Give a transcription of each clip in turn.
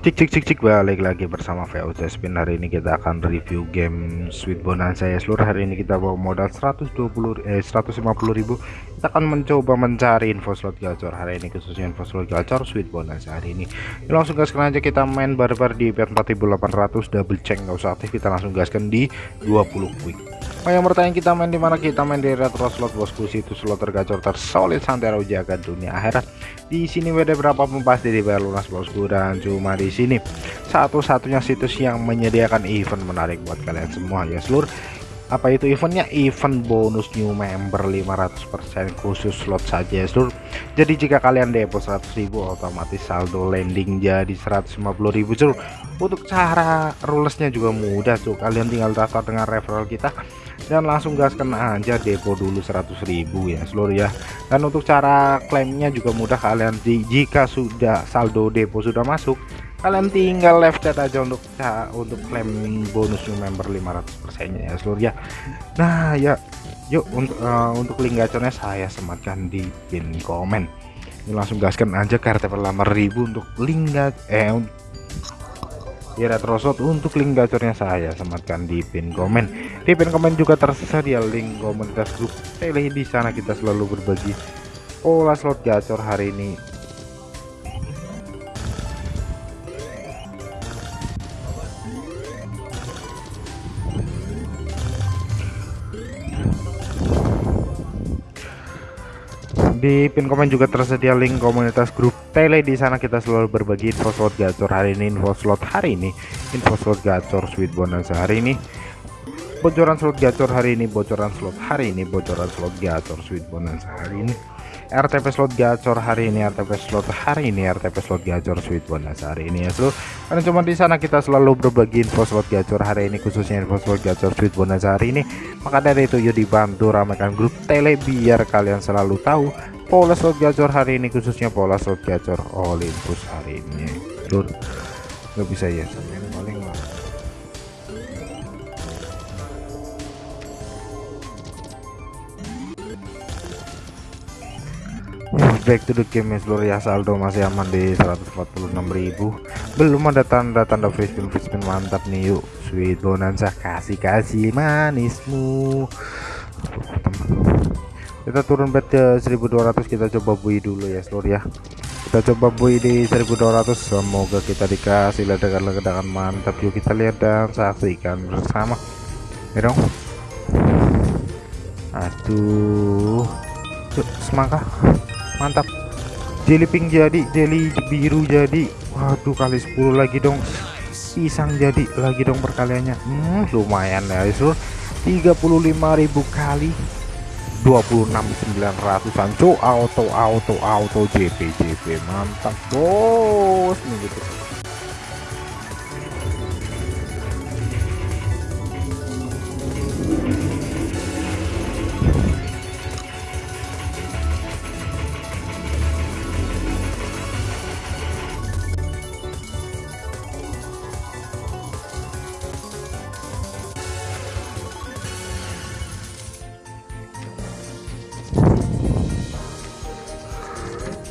Cik cik cik cik balik lagi bersama VOC Spin hari ini kita akan review game Sweet Bonanza ya. Seluruh hari ini kita bawa modal 120 eh 150.000 kita akan mencoba mencari info slot gacor hari ini khususnya info slot gacor Sweet Bonanza hari ini. Langsung gaskan aja kita main barbar di bet 4800 double check nggak usah aktif. Kita langsung gaskan di 20 quick Oh yang bertanya kita main di mana? Kita main di retro slot bosku. Situ slot tergacor tersolid santero jaga dunia akhirat. Di sini WD berapapun pasti dibayar lunas bosku. Dan cuma di sini satu-satunya situs yang menyediakan event menarik buat kalian semua ya seluruh apa itu eventnya? Event bonus new member 500% khusus slot saja seluruh jadi jika kalian depo 100.000 otomatis saldo landing jadi 150.000 seluruh untuk cara rulesnya juga mudah tuh kalian tinggal daftar dengan referral kita dan langsung gaskan aja depo dulu 100.000 ya seluruh ya. Dan untuk cara klaimnya juga mudah. Kalian jika sudah saldo depo sudah masuk kalian tinggal left chat aja untuk untuk klaim bonus member 500% nya ya seluruh ya. Nah ya. Yuk untuk uh, untuk link gacornya saya sematkan di pin komen. Ini langsung gaskan aja ke RTP 5000 untuk link eh di retrosot untuk link gacornya saya sematkan di pin komen. Di pin komen juga tersedia link komunitas grup tele. Di sana kita selalu berbagi pola slot gacor hari ini di pin komen juga tersedia link komunitas grup tele. Di sana kita selalu berbagi info slot gacor hari ini info slot hari ini info slot gacor sweet bonus hari ini bocoran slot gacor hari ini bocoran slot hari ini bocoran slot gacor sweet bonus hari ini. RTP slot gacor hari ini RTP slot hari ini RTP slot gacor sweet bonus hari ini ya seluruh karena cuma di sana kita selalu berbagi info slot gacor hari ini khususnya info slot gacor sweet bonus hari ini. Maka dari itu yuk dibantu ramaikan grup tele biar kalian selalu tahu pola slot gacor hari ini khususnya pola slot gacor Olympus hari ini. Seluruh nggak bisa ya paling back to the game ya seluruh ya saldo masih aman di 146.000 belum ada tanda-tanda free spin mantap nih yuk. Sweet bonanza kasih kasih manismu kita turun bet ke 1200 kita coba bui dulu ya seluruh ya. Kita coba bui di 1200 semoga kita dikasih ledakan-ledakan mantap. Yuk kita lihat dan saksikan bersama. Ya dong. Aduh. Semangka. Mantap. Jelly pink jadi jelly biru jadi. Waduh kali 10 lagi dong. Pisang jadi lagi dong perkaliannya. Hmm, lumayan ya itu 35.000 kali 26.900an co auto auto auto JP JP mantap bos. Nih gitu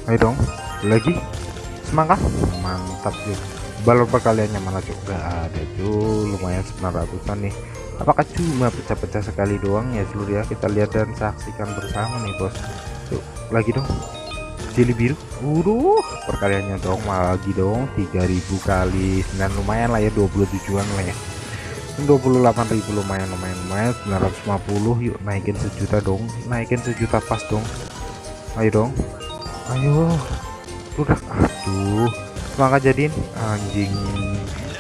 ayo dong lagi? Semangka mantap sih balon perkaliannya mana juga ada cuy lumayan 900an nih. Apakah cuma pecah-pecah sekali doang ya seluruh ya kita lihat dan saksikan bersama nih bos. Yuk lagi dong. Jeli biru. Udah perkaliannya dong lagi dong. 3000 kali dan lumayan lah ya 27an lah ya. 28.000 lumayan lumayan lumayan. 950 yuk naikin sejuta dong. Naikin sejuta pas dong. Ayo dong ayo. Udah aduh. Semangka jadiin. Anjing.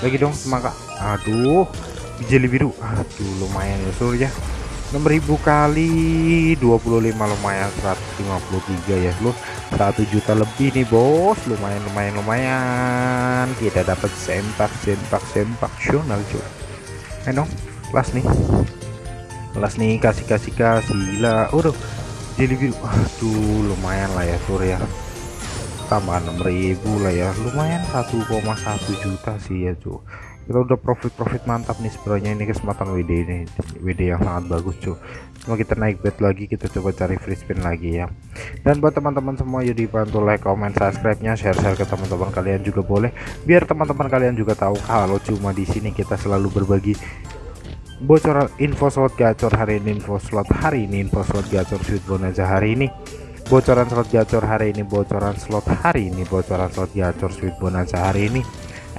Lagi dong semangka aduh. Jeli biru. Aduh lumayan ya sur ya. 6000 kali. 25 lumayan 153 ya lu 1 juta lebih nih bos. Lumayan lumayan lumayan. Kita dapat sempak sempak sempak. Sional cuy dong kelas nih. Kelas nih kasih kasih kasih. Lah udah jadi biru aduh lumayan lah ya Surya tambah 6000 lah ya. Lumayan 1,1 juta sih ya cuy kita udah profit-profit mantap nih sebenarnya. Ini kesempatan WD ini WD yang sangat bagus cuy cuma kita naik bet lagi kita coba cari free spin lagi ya. Dan buat teman-teman semua yuk dibantu like comment subscribe nya share-share ke teman-teman kalian juga boleh. Biar teman-teman kalian juga tahu kalau cuma di sini kita selalu berbagi bocoran info slot gacor hari ini info slot hari ini info slot gacor sweet bonanza hari ini. Bocoran slot gacor hari ini bocoran slot hari ini bocoran slot gacor sweet bonanza hari ini.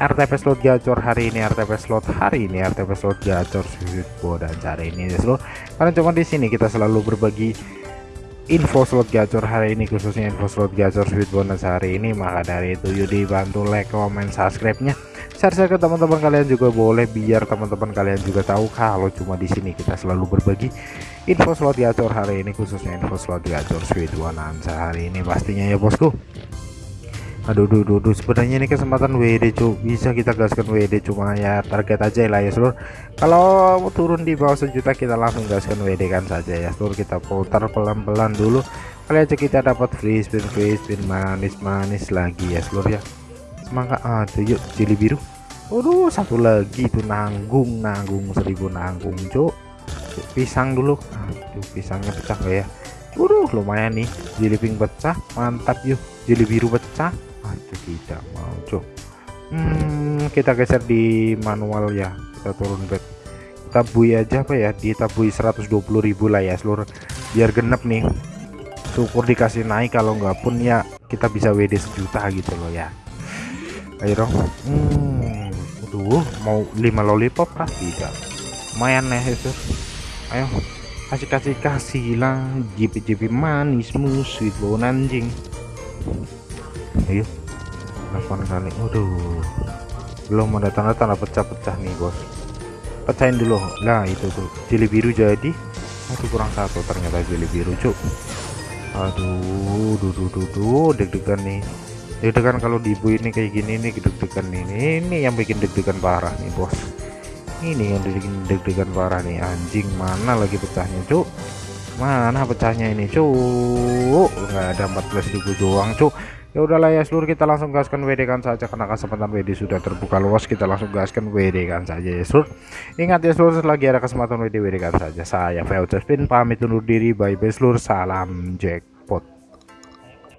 RTP slot gacor hari ini RTP slot hari ini RTP slot gacor sweet dan hari ini ya seluruh karena cuma di sini kita selalu berbagi info slot gacor hari ini khususnya info slot gacor sweet bonus hari ini. Maka dari itu yuk dibantu like comment subscribe nya share share ke teman-teman kalian juga boleh biar teman-teman kalian juga tahu kalau cuma di sini kita selalu berbagi info slot gacor hari ini khususnya info slot gacor sweet bonus hari ini pastinya ya bosku. Aduh duh, duh, duh. sebenarnya ini kesempatan WD cu bisa kita gaskan WD cuma ya target aja lah ya seluruh. Kalau turun di bawah sejuta kita langsung gaskan WD kan saja ya seluruh. Kita putar pelan-pelan dulu. Kali aja kita dapat free spin free spin manis-manis lagi ya seluruh ya semangat aduh yuk jeli biru. Waduh satu lagi itu nanggung nanggung seribu nanggung cuk. Pisang dulu. Aduh pisangnya pecah gak ya? Waduh lumayan nih. Jeli pink pecah mantap yuk. Jeli biru pecah. Aduh tidak mau cok hmm, kita geser di manual ya. Kita turun bed kita aja apa ya. Ditabui 120.000 lah ya seluruh. Biar genep nih. Syukur dikasih naik kalau nggak pun ya kita bisa WD sejuta gitu loh ya ayo dong. Hmm, aduh mau 5 lollipop kah? Tidak. Lumayan ya itu. Ayo kasih kasih kasih lah jipi jipi manis sweet bau anjing ayo 8 kali waduh belum ada tanda-tanda pecah-pecah nih bos. Pecahin dulu. Nah itu tuh jeli biru jadi. Aduh kurang satu ternyata jeli biru cuk. Aduh duh duh duh, duh deg-degan nih deg-degan kalau di ibu ini kayak gini nih deg-degan ini ini yang bikin deg-degan parah nih bos. Ini yang bikin deg-degan parah nih. Anjing mana lagi pecahnya cuk? Mana pecahnya ini cuk? Nggak ada 14.000 doang cuk. Ya udahlah ya seluruh kita langsung gaskan WD kan saja karena kesempatan WD sudah terbuka luas. Kita langsung gaskan WD kan saja ya seluruh. Ingat ya seluruh lagi ada kesempatan WD WD kan saja. Saya Spin pamit undur diri. Bye bye seluruh. Salam Jack